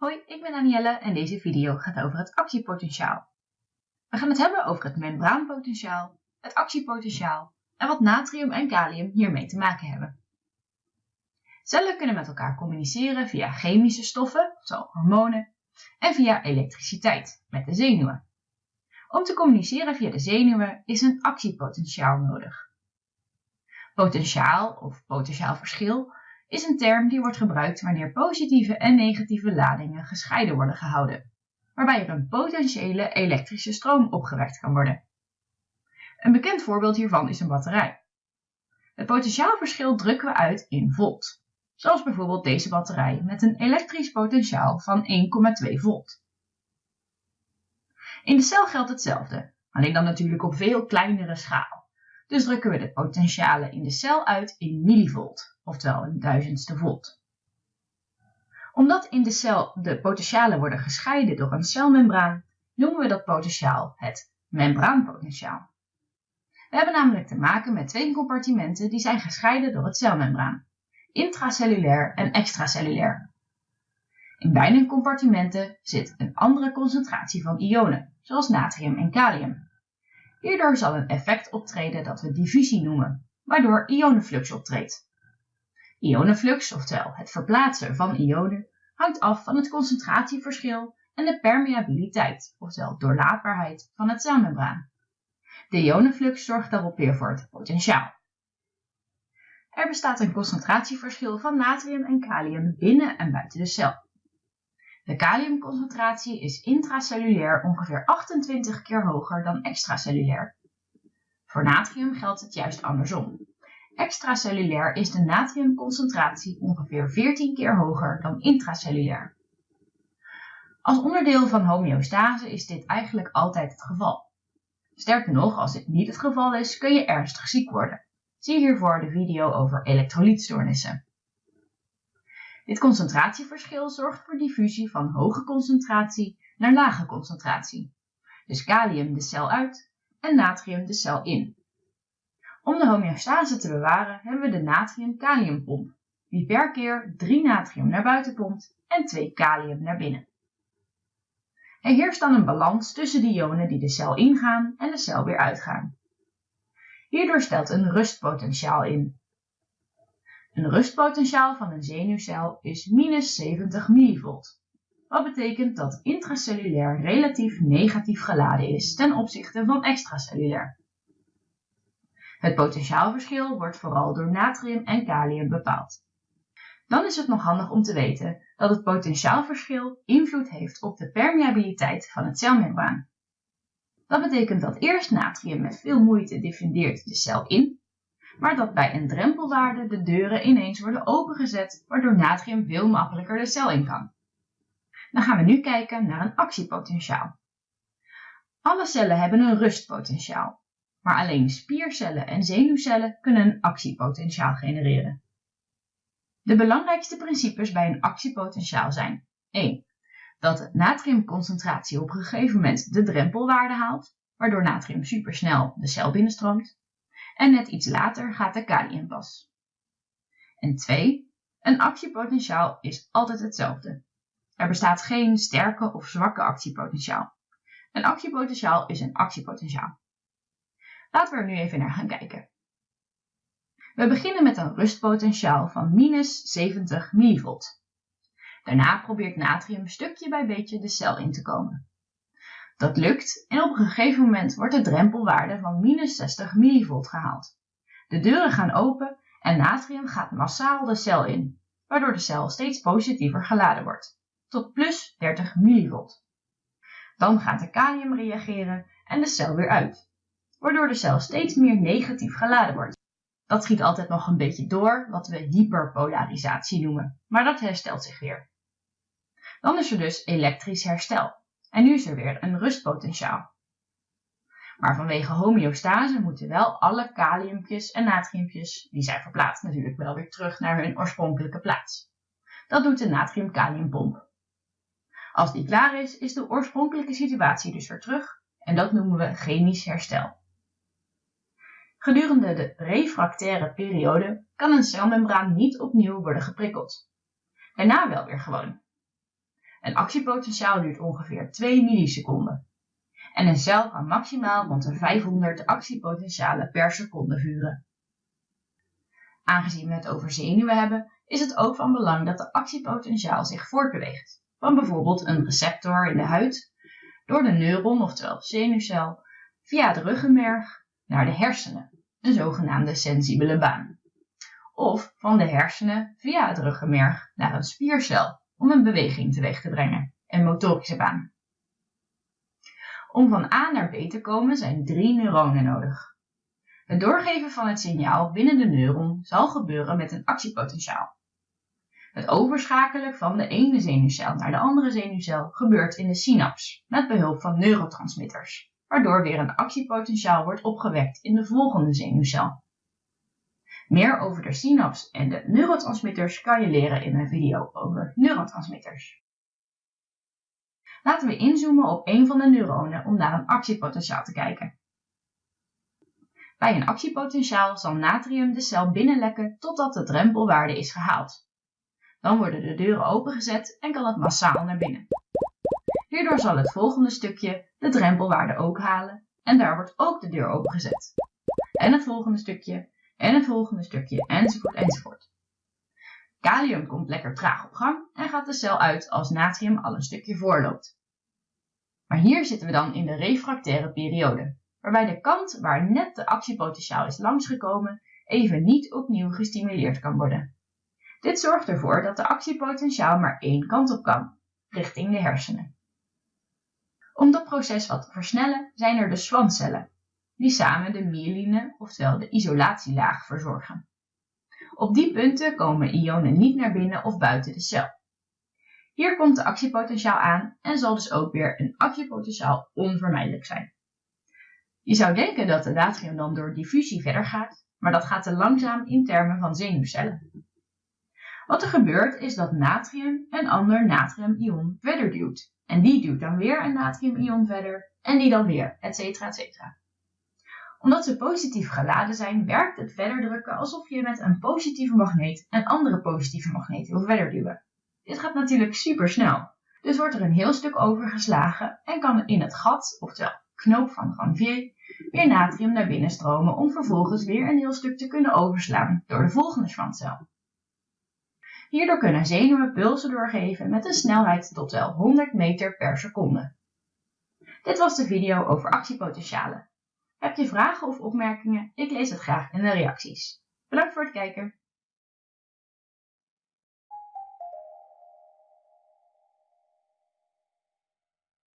Hoi, ik ben Danielle en deze video gaat over het actiepotentiaal. We gaan het hebben over het membraanpotentiaal, het actiepotentiaal en wat natrium en kalium hiermee te maken hebben. Cellen kunnen met elkaar communiceren via chemische stoffen, zoals hormonen, en via elektriciteit, met de zenuwen. Om te communiceren via de zenuwen is een actiepotentiaal nodig. Potentiaal of potentiaal verschil is een term die wordt gebruikt wanneer positieve en negatieve ladingen gescheiden worden gehouden, waarbij er een potentiële elektrische stroom opgewekt kan worden. Een bekend voorbeeld hiervan is een batterij. Het potentiaalverschil drukken we uit in volt, zoals bijvoorbeeld deze batterij met een elektrisch potentiaal van 1,2 volt. In de cel geldt hetzelfde, alleen dan natuurlijk op veel kleinere schaal. Dus drukken we de potentialen in de cel uit in millivolt, oftewel een duizendste volt. Omdat in de cel de potentialen worden gescheiden door een celmembraan, noemen we dat potentiaal het membraanpotentiaal. We hebben namelijk te maken met twee compartimenten die zijn gescheiden door het celmembraan, intracellulair en extracellulair. In beide compartimenten zit een andere concentratie van ionen, zoals natrium en kalium. Hierdoor zal een effect optreden dat we diffusie noemen, waardoor ionenflux optreedt. Ionenflux, oftewel het verplaatsen van ionen, hangt af van het concentratieverschil en de permeabiliteit, oftewel doorlaatbaarheid van het celmembraan. De ionenflux zorgt daarop weer voor het potentiaal. Er bestaat een concentratieverschil van natrium en kalium binnen en buiten de cel. De kaliumconcentratie is intracellulair ongeveer 28 keer hoger dan extracellulair. Voor natrium geldt het juist andersom. Extracellulair is de natriumconcentratie ongeveer 14 keer hoger dan intracellulair. Als onderdeel van homeostase is dit eigenlijk altijd het geval. Sterker nog, als dit niet het geval is, kun je ernstig ziek worden. Zie hiervoor de video over elektrolytstoornissen. Dit concentratieverschil zorgt voor diffusie van hoge concentratie naar lage concentratie. Dus kalium de cel uit en natrium de cel in. Om de homeostase te bewaren hebben we de natrium-kaliumpomp, die per keer 3 natrium naar buiten pompt en 2 kalium naar binnen. Er heerst dan een balans tussen de ionen die de cel ingaan en de cel weer uitgaan. Hierdoor stelt een rustpotentiaal in, een rustpotentiaal van een zenuwcel is minus 70 millivolt. Wat betekent dat intracellulair relatief negatief geladen is ten opzichte van extracellulair. Het potentiaalverschil wordt vooral door natrium en kalium bepaald. Dan is het nog handig om te weten dat het potentiaalverschil invloed heeft op de permeabiliteit van het celmembraan. Dat betekent dat eerst natrium met veel moeite diffundeert de cel in maar dat bij een drempelwaarde de deuren ineens worden opengezet, waardoor natrium veel makkelijker de cel in kan. Dan gaan we nu kijken naar een actiepotentiaal. Alle cellen hebben een rustpotentiaal, maar alleen spiercellen en zenuwcellen kunnen een actiepotentiaal genereren. De belangrijkste principes bij een actiepotentiaal zijn 1. Dat natriumconcentratie op een gegeven moment de drempelwaarde haalt, waardoor natrium supersnel de cel binnenstroomt en net iets later gaat de kalium pas. En 2. Een actiepotentiaal is altijd hetzelfde. Er bestaat geen sterke of zwakke actiepotentiaal. Een actiepotentiaal is een actiepotentiaal. Laten we er nu even naar gaan kijken. We beginnen met een rustpotentiaal van minus 70 millivolt. Daarna probeert natrium stukje bij beetje de cel in te komen. Dat lukt en op een gegeven moment wordt de drempelwaarde van minus 60 millivolt gehaald. De deuren gaan open en natrium gaat massaal de cel in, waardoor de cel steeds positiever geladen wordt, tot plus 30 millivolt. Dan gaat de kalium reageren en de cel weer uit, waardoor de cel steeds meer negatief geladen wordt. Dat schiet altijd nog een beetje door, wat we hyperpolarisatie noemen, maar dat herstelt zich weer. Dan is er dus elektrisch herstel. En nu is er weer een rustpotentiaal. Maar vanwege homeostase moeten wel alle kaliumpjes en natriumpjes, die zijn verplaatst natuurlijk wel weer terug naar hun oorspronkelijke plaats. Dat doet de natrium-kaliumpomp. Als die klaar is, is de oorspronkelijke situatie dus weer terug en dat noemen we chemisch herstel. Gedurende de refractaire periode kan een celmembraan niet opnieuw worden geprikkeld. Daarna wel weer gewoon. Een actiepotentiaal duurt ongeveer 2 milliseconden. En een cel kan maximaal rond de 500 actiepotentialen per seconde vuren. Aangezien we het over zenuwen hebben, is het ook van belang dat de actiepotentiaal zich voortbeweegt. Van bijvoorbeeld een receptor in de huid, door de neuron, oftewel zenuwcel, via het ruggenmerg naar de hersenen, een zogenaamde sensibele baan. Of van de hersenen via het ruggenmerg naar een spiercel om een beweging teweeg te brengen, een motorische baan. Om van A naar B te komen zijn drie neuronen nodig. Het doorgeven van het signaal binnen de neuron zal gebeuren met een actiepotentiaal. Het overschakelen van de ene zenuwcel naar de andere zenuwcel gebeurt in de synaps met behulp van neurotransmitters, waardoor weer een actiepotentiaal wordt opgewekt in de volgende zenuwcel. Meer over de synaps en de neurotransmitters kan je leren in mijn video over neurotransmitters. Laten we inzoomen op een van de neuronen om naar een actiepotentiaal te kijken. Bij een actiepotentiaal zal natrium de cel binnenlekken totdat de drempelwaarde is gehaald. Dan worden de deuren opengezet en kan het massaal naar binnen. Hierdoor zal het volgende stukje de drempelwaarde ook halen en daar wordt ook de deur opengezet. En het volgende stukje en het volgende stukje enzovoort enzovoort. Kalium komt lekker traag op gang en gaat de cel uit als natrium al een stukje voorloopt. Maar hier zitten we dan in de refractaire periode, waarbij de kant waar net de actiepotentiaal is langsgekomen even niet opnieuw gestimuleerd kan worden. Dit zorgt ervoor dat de actiepotentiaal maar één kant op kan, richting de hersenen. Om dat proces wat te versnellen zijn er de schwancellen, die samen de myeline, oftewel de isolatielaag, verzorgen. Op die punten komen ionen niet naar binnen of buiten de cel. Hier komt de actiepotentiaal aan en zal dus ook weer een actiepotentiaal onvermijdelijk zijn. Je zou denken dat de natrium dan door diffusie verder gaat, maar dat gaat te langzaam in termen van zenuwcellen. Wat er gebeurt is dat natrium een ander natriumion verder duwt. En die duwt dan weer een natriumion verder en die dan weer, etc. etc. Omdat ze positief geladen zijn, werkt het verder drukken alsof je met een positieve magneet een andere positieve magneet wil verder duwen. Dit gaat natuurlijk super snel. Dus wordt er een heel stuk overgeslagen en kan in het gat, oftewel knoop van Granvier, weer natrium naar binnen stromen om vervolgens weer een heel stuk te kunnen overslaan door de volgende schwantcel. Hierdoor kunnen zenuwen pulsen doorgeven met een snelheid tot wel 100 meter per seconde. Dit was de video over actiepotentialen. Heb je vragen of opmerkingen? Ik lees het graag in de reacties. Bedankt voor het kijken.